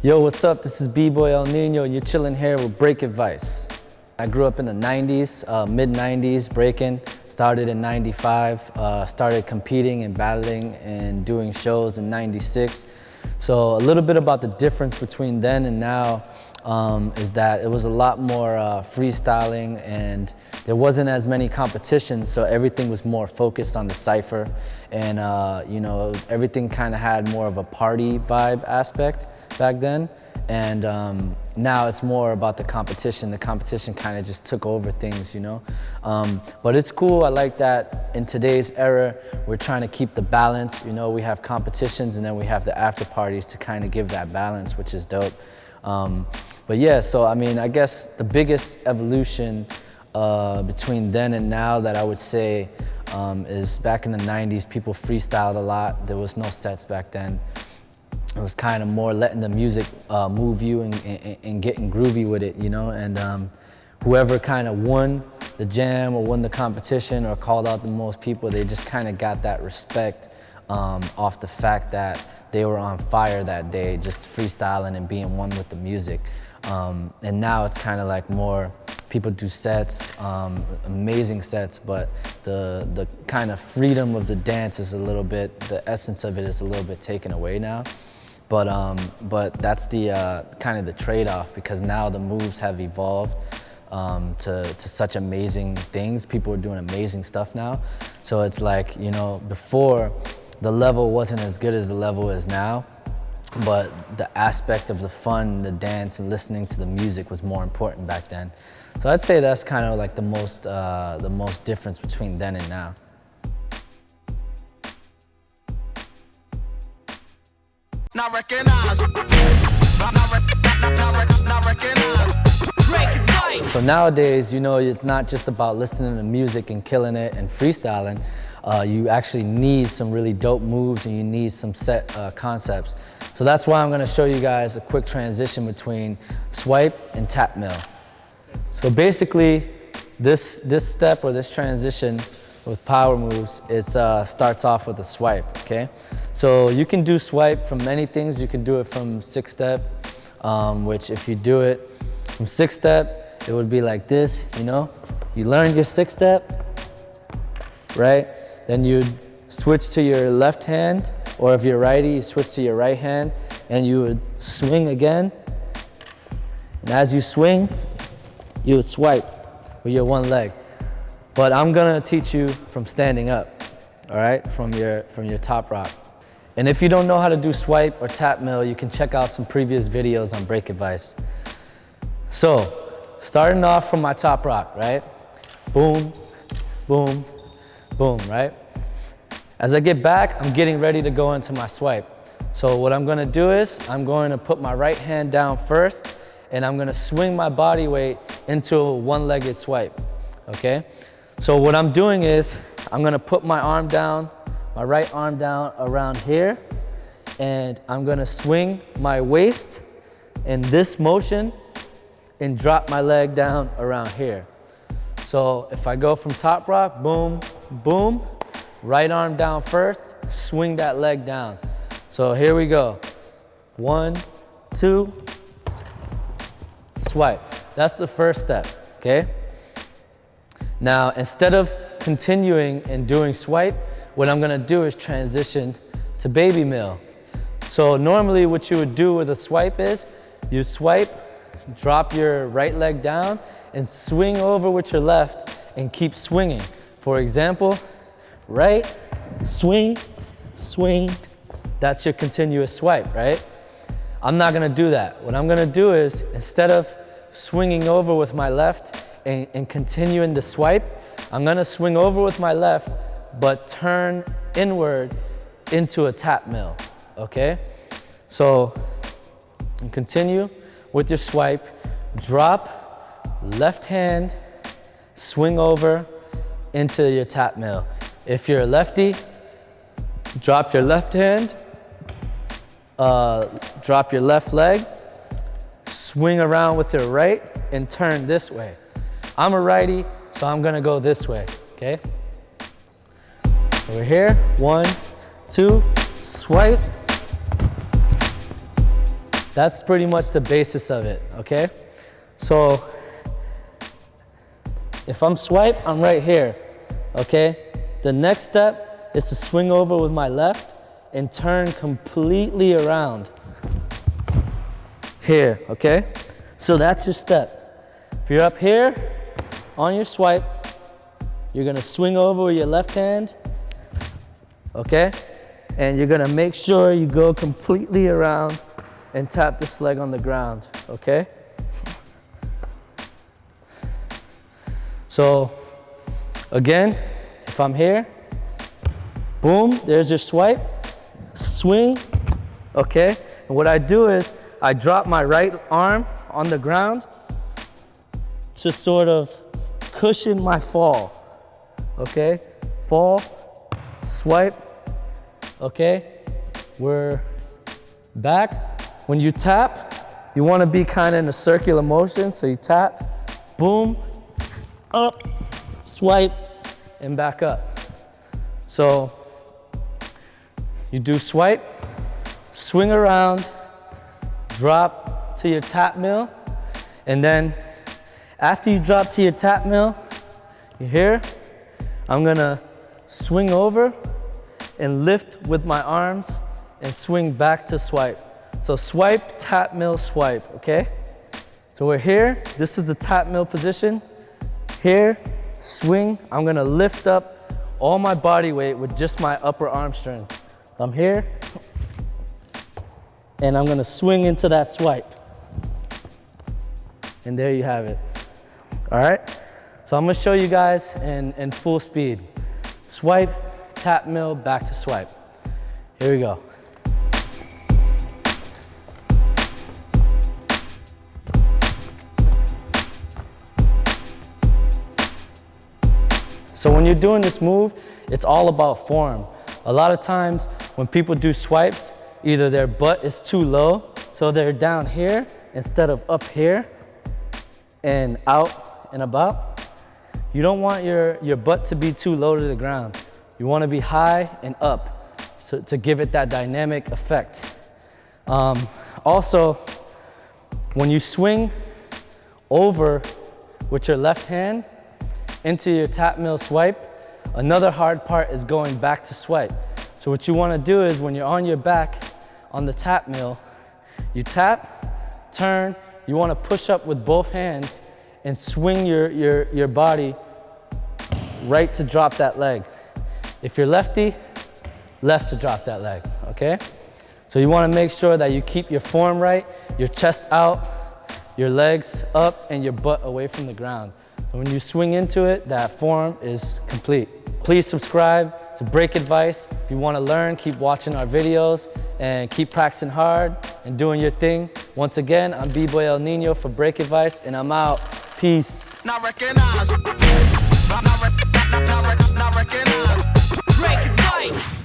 Yo, what's up? This is B-Boy El Nino. And you're chilling here with Break Advice. I grew up in the 90s, uh, mid 90s, breaking. Started in 95, uh, started competing and battling and doing shows in 96. So a little bit about the difference between then and now um, is that it was a lot more uh, freestyling and there wasn't as many competitions, so everything was more focused on the cypher. And uh, you know, everything kind of had more of a party vibe aspect back then. And um, now it's more about the competition. The competition kind of just took over things, you know? Um, but it's cool, I like that in today's era, we're trying to keep the balance. You know, we have competitions and then we have the after parties to kind of give that balance, which is dope. Um, but yeah, so I mean, I guess the biggest evolution uh, between then and now that I would say um, is back in the 90s, people freestyled a lot. There was no sets back then. It was kind of more letting the music uh, move you and, and, and, getting groovy with it, you know? And um, whoever kind of won the jam or won the competition or called out the most people, they just kind of got that respect um, off the fact that they were on fire that day, just freestyling and being one with the music. Um, and now it's kind of like more, people do sets, um, amazing sets, but the, the kind of freedom of the dance is a little bit, the essence of it is a little bit taken away now. But, um, but that's the uh, kind of the trade-off because now the moves have evolved um, to, to such amazing things. People are doing amazing stuff now. So it's like, you know, before the level wasn't as good as the level is now, but the aspect of the fun, the dance, and listening to the music was more important back then. So I'd say that's kind of like the most, uh, the most difference between then and now. Not recognize. Not, not, not recognize. So nowadays, you know, it's not just about listening to music and killing it and freestyling. Uh, you actually need some really dope moves and you need some set uh, concepts. So that's why I'm gonna show you guys a quick transition between swipe and tap mill. So basically, this, this step or this transition with power moves, it uh, starts off with a swipe, okay? So you can do swipe from many things. You can do it from six step, um, which if you do it from six step, it would be like this, you know? You learn your six step, right? Then you'd switch to your left hand, or if you're righty, you switch to your right hand, and you would swing again. And as you swing, you would swipe with your one leg. But I'm gonna teach you from standing up, all right? From your, from your top rock. And if you don't know how to do swipe or tap mill, you can check out some previous videos on break advice. So, starting off from my top rock, right? Boom, boom, boom, right? As I get back, I'm getting ready to go into my swipe. So what I'm gonna do is, I'm going to put my right hand down first, and I'm gonna swing my body weight into a one-legged swipe, okay? So what I'm doing is, I'm gonna put my arm down, my right arm down around here, and I'm gonna swing my waist in this motion and drop my leg down around here. So if I go from top rock, boom, boom, right arm down first, swing that leg down. So here we go. One, two, swipe. That's the first step, okay? Now, instead of continuing and doing swipe, what I'm gonna do is transition to baby mill. So normally what you would do with a swipe is, you swipe, drop your right leg down and swing over with your left and keep swinging. For example, right, swing, swing, that's your continuous swipe, right? I'm not gonna do that. What I'm gonna do is, instead of swinging over with my left and, and continuing the swipe, I'm gonna swing over with my left, but turn inward into a tap mill, okay? So, continue with your swipe, drop, left hand, swing over into your tap mill. If you're a lefty, drop your left hand, uh, drop your left leg, swing around with your right, and turn this way. I'm a righty, so I'm gonna go this way, okay? Over here, one, two, swipe, That's pretty much the basis of it, okay? So if I'm swipe, I'm right here, okay? The next step is to swing over with my left and turn completely around. Here, okay? So that's your step. If you're up here on your swipe, you're gonna swing over with your left hand, okay? And you're gonna make sure you go completely around and tap this leg on the ground, okay? So again, if I'm here, boom, there's your swipe, swing, okay? And what I do is I drop my right arm on the ground to sort of cushion my fall, okay? Fall, swipe, okay? We're back. When you tap, you wanna be kind of in a circular motion, so you tap, boom, up, swipe, and back up. So you do swipe, swing around, drop to your tap mill, and then after you drop to your tap mill, you hear, I'm gonna swing over and lift with my arms and swing back to swipe. So swipe, tap mill, swipe, okay? So we're here, this is the tap mill position. Here, swing, I'm gonna lift up all my body weight with just my upper arm strength. I'm here, and I'm gonna swing into that swipe. And there you have it. All right? So I'm gonna show you guys in, in full speed. Swipe, tap mill, back to swipe. Here we go. So when you're doing this move, it's all about form. A lot of times when people do swipes, either their butt is too low, so they're down here instead of up here and out and about. You don't want your, your butt to be too low to the ground. You want to be high and up to give it that dynamic effect. Um, also, when you swing over with your left hand, into your tap mill swipe. Another hard part is going back to swipe. So what you wanna do is when you're on your back on the tap mill, you tap, turn, you wanna push up with both hands and swing your, your, your body right to drop that leg. If you're lefty, left to drop that leg, okay? So you wanna make sure that you keep your form right, your chest out, your legs up, and your butt away from the ground. And when you swing into it, that form is complete. Please subscribe to Break Advice. If you want to learn, keep watching our videos and keep practicing hard and doing your thing. Once again, I'm B-Boy El Nino for Break Advice and I'm out. Peace. Not